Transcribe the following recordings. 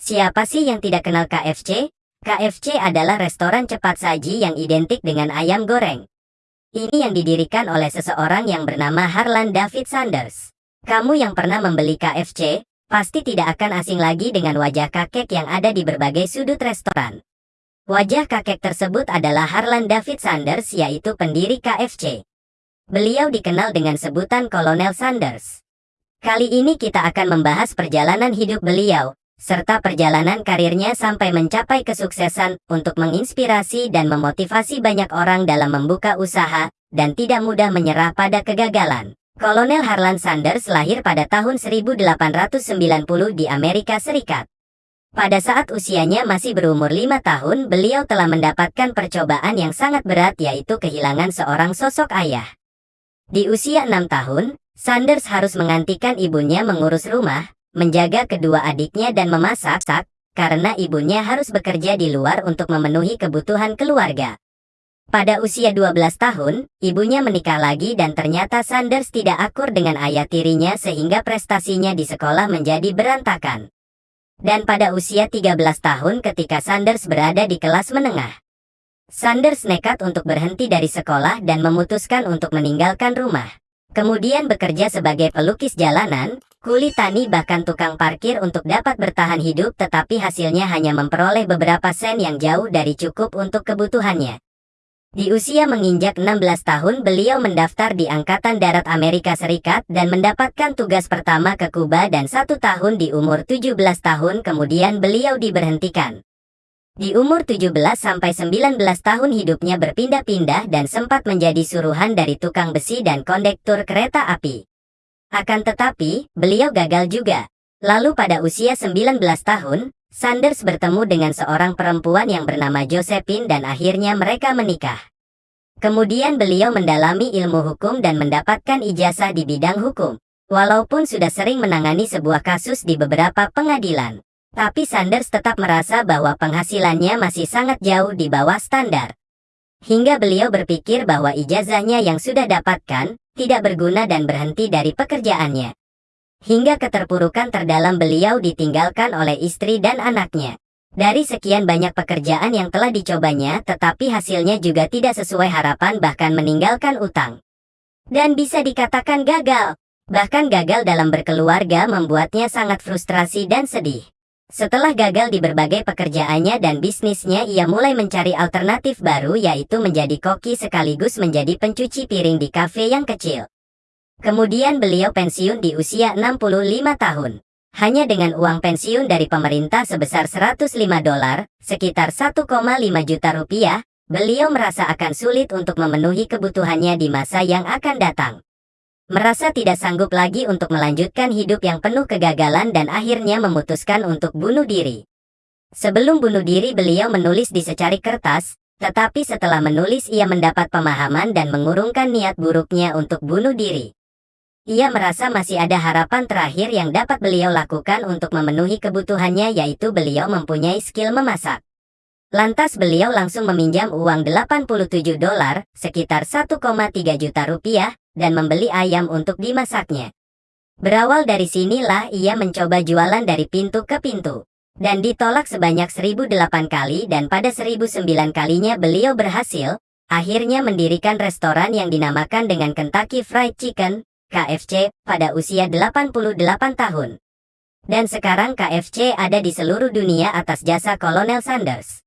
Siapa sih yang tidak kenal KFC? KFC adalah restoran cepat saji yang identik dengan ayam goreng. Ini yang didirikan oleh seseorang yang bernama Harlan David Sanders. Kamu yang pernah membeli KFC, pasti tidak akan asing lagi dengan wajah kakek yang ada di berbagai sudut restoran. Wajah kakek tersebut adalah Harlan David Sanders yaitu pendiri KFC. Beliau dikenal dengan sebutan Kolonel Sanders. Kali ini kita akan membahas perjalanan hidup beliau, serta perjalanan karirnya sampai mencapai kesuksesan untuk menginspirasi dan memotivasi banyak orang dalam membuka usaha dan tidak mudah menyerah pada kegagalan. Kolonel Harlan Sanders lahir pada tahun 1890 di Amerika Serikat. Pada saat usianya masih berumur lima tahun, beliau telah mendapatkan percobaan yang sangat berat yaitu kehilangan seorang sosok ayah. Di usia enam tahun, Sanders harus menggantikan ibunya mengurus rumah, menjaga kedua adiknya dan memasak, karena ibunya harus bekerja di luar untuk memenuhi kebutuhan keluarga. Pada usia 12 tahun, ibunya menikah lagi dan ternyata Sanders tidak akur dengan ayah tirinya sehingga prestasinya di sekolah menjadi berantakan. Dan pada usia 13 tahun ketika Sanders berada di kelas menengah, Sanders nekat untuk berhenti dari sekolah dan memutuskan untuk meninggalkan rumah. Kemudian bekerja sebagai pelukis jalanan, Kuli tani bahkan tukang parkir untuk dapat bertahan hidup tetapi hasilnya hanya memperoleh beberapa sen yang jauh dari cukup untuk kebutuhannya. Di usia menginjak 16 tahun beliau mendaftar di Angkatan Darat Amerika Serikat dan mendapatkan tugas pertama ke Kuba dan satu tahun di umur 17 tahun kemudian beliau diberhentikan. Di umur 17-19 tahun hidupnya berpindah-pindah dan sempat menjadi suruhan dari tukang besi dan kondektur kereta api. Akan tetapi, beliau gagal juga. Lalu pada usia 19 tahun, Sanders bertemu dengan seorang perempuan yang bernama Josephine dan akhirnya mereka menikah. Kemudian beliau mendalami ilmu hukum dan mendapatkan ijazah di bidang hukum. Walaupun sudah sering menangani sebuah kasus di beberapa pengadilan. Tapi Sanders tetap merasa bahwa penghasilannya masih sangat jauh di bawah standar. Hingga beliau berpikir bahwa ijazahnya yang sudah dapatkan, tidak berguna dan berhenti dari pekerjaannya. Hingga keterpurukan terdalam beliau ditinggalkan oleh istri dan anaknya. Dari sekian banyak pekerjaan yang telah dicobanya, tetapi hasilnya juga tidak sesuai harapan bahkan meninggalkan utang. Dan bisa dikatakan gagal. Bahkan gagal dalam berkeluarga membuatnya sangat frustrasi dan sedih. Setelah gagal di berbagai pekerjaannya dan bisnisnya ia mulai mencari alternatif baru yaitu menjadi koki sekaligus menjadi pencuci piring di kafe yang kecil. Kemudian beliau pensiun di usia 65 tahun. Hanya dengan uang pensiun dari pemerintah sebesar 105 dolar, sekitar 1,5 juta rupiah, beliau merasa akan sulit untuk memenuhi kebutuhannya di masa yang akan datang merasa tidak sanggup lagi untuk melanjutkan hidup yang penuh kegagalan dan akhirnya memutuskan untuk bunuh diri. Sebelum bunuh diri beliau menulis di secari kertas, tetapi setelah menulis ia mendapat pemahaman dan mengurungkan niat buruknya untuk bunuh diri. Ia merasa masih ada harapan terakhir yang dapat beliau lakukan untuk memenuhi kebutuhannya yaitu beliau mempunyai skill memasak. Lantas beliau langsung meminjam uang 87 dolar, sekitar 1,3 juta rupiah, dan membeli ayam untuk dimasaknya. Berawal dari sinilah ia mencoba jualan dari pintu ke pintu. Dan ditolak sebanyak 1008 kali dan pada 1009 kalinya beliau berhasil, akhirnya mendirikan restoran yang dinamakan dengan Kentucky Fried Chicken, KFC, pada usia 88 tahun. Dan sekarang KFC ada di seluruh dunia atas jasa Kolonel Sanders.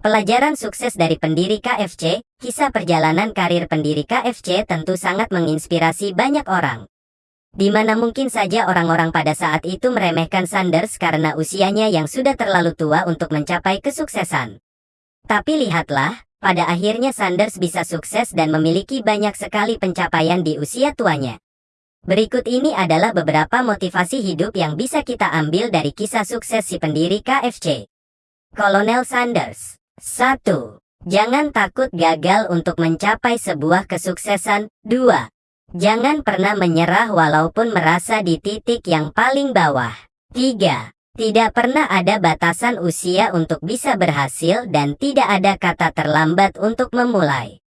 Pelajaran sukses dari pendiri KFC, kisah perjalanan karir pendiri KFC tentu sangat menginspirasi banyak orang. Di mana mungkin saja orang-orang pada saat itu meremehkan Sanders karena usianya yang sudah terlalu tua untuk mencapai kesuksesan. Tapi lihatlah, pada akhirnya Sanders bisa sukses dan memiliki banyak sekali pencapaian di usia tuanya. Berikut ini adalah beberapa motivasi hidup yang bisa kita ambil dari kisah sukses si pendiri KFC. Kolonel Sanders 1. Jangan takut gagal untuk mencapai sebuah kesuksesan. 2. Jangan pernah menyerah walaupun merasa di titik yang paling bawah. 3. Tidak pernah ada batasan usia untuk bisa berhasil dan tidak ada kata terlambat untuk memulai.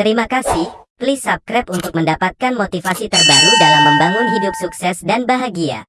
Terima kasih, please subscribe untuk mendapatkan motivasi terbaru dalam membangun hidup sukses dan bahagia.